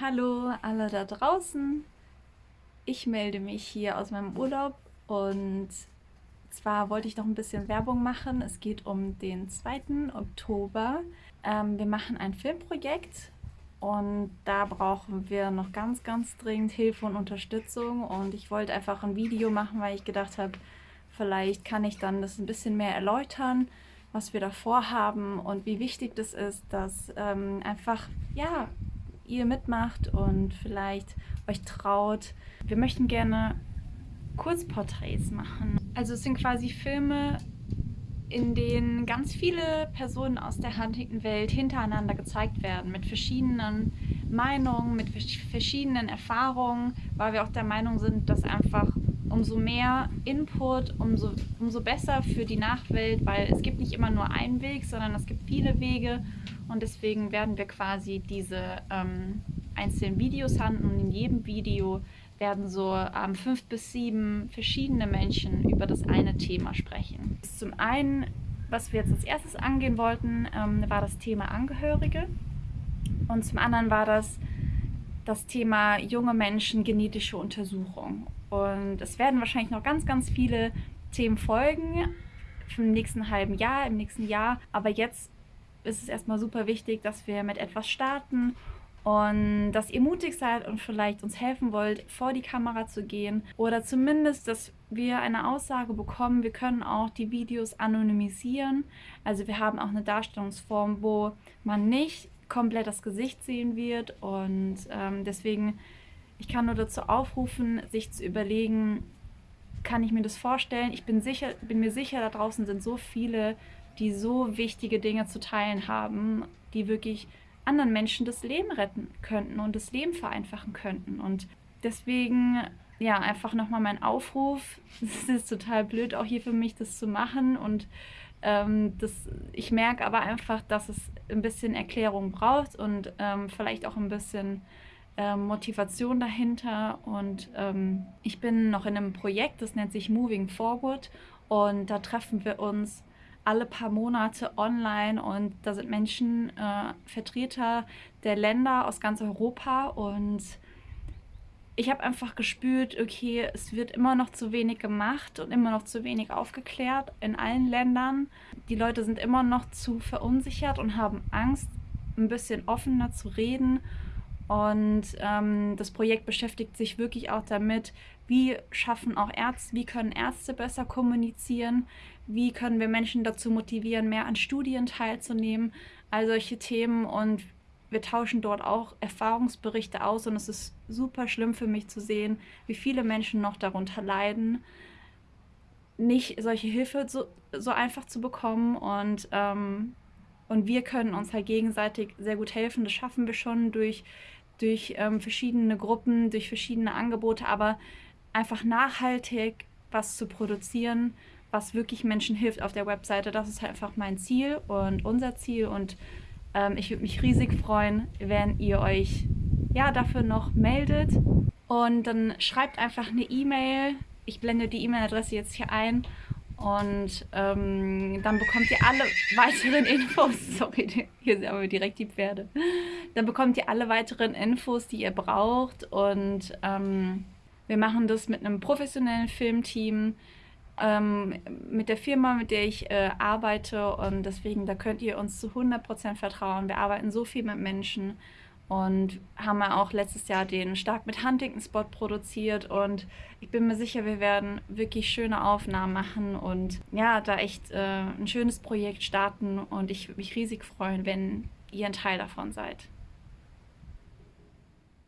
Hallo alle da draußen. Ich melde mich hier aus meinem Urlaub und zwar wollte ich noch ein bisschen Werbung machen. Es geht um den 2. Oktober. Ähm, wir machen ein Filmprojekt und da brauchen wir noch ganz, ganz dringend Hilfe und Unterstützung und ich wollte einfach ein Video machen, weil ich gedacht habe, vielleicht kann ich dann das ein bisschen mehr erläutern, was wir da vorhaben und wie wichtig das ist, dass ähm, einfach, ja, ihr mitmacht und vielleicht euch traut. Wir möchten gerne Kurzporträts machen. Also es sind quasi Filme, in denen ganz viele Personen aus der Huntington-Welt hintereinander gezeigt werden, mit verschiedenen Meinungen, mit verschiedenen Erfahrungen, weil wir auch der Meinung sind, dass einfach umso mehr Input, umso, umso besser für die Nachwelt, weil es gibt nicht immer nur einen Weg, sondern es gibt viele Wege. Und deswegen werden wir quasi diese ähm, einzelnen Videos handeln. Und in jedem Video werden so ähm, fünf bis sieben verschiedene Menschen über das eine Thema sprechen. Zum einen, was wir jetzt als erstes angehen wollten, ähm, war das Thema Angehörige. Und zum anderen war das das Thema junge Menschen, genetische Untersuchung. Und es werden wahrscheinlich noch ganz, ganz viele Themen folgen im nächsten halben Jahr, im nächsten Jahr. Aber jetzt ist es erstmal super wichtig, dass wir mit etwas starten und dass ihr mutig seid und vielleicht uns helfen wollt, vor die Kamera zu gehen oder zumindest, dass wir eine Aussage bekommen. Wir können auch die Videos anonymisieren. Also wir haben auch eine Darstellungsform, wo man nicht komplett das Gesicht sehen wird und ähm, deswegen, ich kann nur dazu aufrufen, sich zu überlegen, kann ich mir das vorstellen? Ich bin, sicher, bin mir sicher, da draußen sind so viele, die so wichtige Dinge zu teilen haben, die wirklich anderen Menschen das Leben retten könnten und das Leben vereinfachen könnten. Und deswegen, ja, einfach nochmal mein Aufruf. Es ist total blöd, auch hier für mich das zu machen. Und ähm, das, ich merke aber einfach, dass es ein bisschen Erklärung braucht und ähm, vielleicht auch ein bisschen ähm, Motivation dahinter. Und ähm, ich bin noch in einem Projekt, das nennt sich Moving Forward. Und da treffen wir uns alle paar Monate online und da sind Menschen, äh, Vertreter der Länder aus ganz Europa und ich habe einfach gespürt, okay, es wird immer noch zu wenig gemacht und immer noch zu wenig aufgeklärt in allen Ländern. Die Leute sind immer noch zu verunsichert und haben Angst, ein bisschen offener zu reden. Und ähm, das Projekt beschäftigt sich wirklich auch damit, wie schaffen auch Ärzte, wie können Ärzte besser kommunizieren, wie können wir Menschen dazu motivieren, mehr an Studien teilzunehmen, all solche Themen und wir tauschen dort auch Erfahrungsberichte aus und es ist super schlimm für mich zu sehen, wie viele Menschen noch darunter leiden, nicht solche Hilfe so, so einfach zu bekommen und, ähm, und wir können uns halt gegenseitig sehr gut helfen. Das schaffen wir schon durch, durch ähm, verschiedene Gruppen, durch verschiedene Angebote, aber einfach nachhaltig was zu produzieren, was wirklich Menschen hilft auf der Webseite. Das ist halt einfach mein Ziel und unser Ziel und ähm, ich würde mich riesig freuen, wenn ihr euch ja, dafür noch meldet und dann schreibt einfach eine E-Mail. Ich blende die E-Mail-Adresse jetzt hier ein und ähm, dann bekommt ihr alle weiteren Infos. Sorry, hier sind aber direkt die Pferde. Dann bekommt ihr alle weiteren Infos, die ihr braucht und ähm, wir machen das mit einem professionellen Filmteam ähm, mit der Firma, mit der ich äh, arbeite und deswegen, da könnt ihr uns zu 100% vertrauen. Wir arbeiten so viel mit Menschen und haben ja auch letztes Jahr den Stark mit Huntington Spot produziert und ich bin mir sicher, wir werden wirklich schöne Aufnahmen machen und ja, da echt äh, ein schönes Projekt starten und ich würde mich riesig freuen, wenn ihr ein Teil davon seid.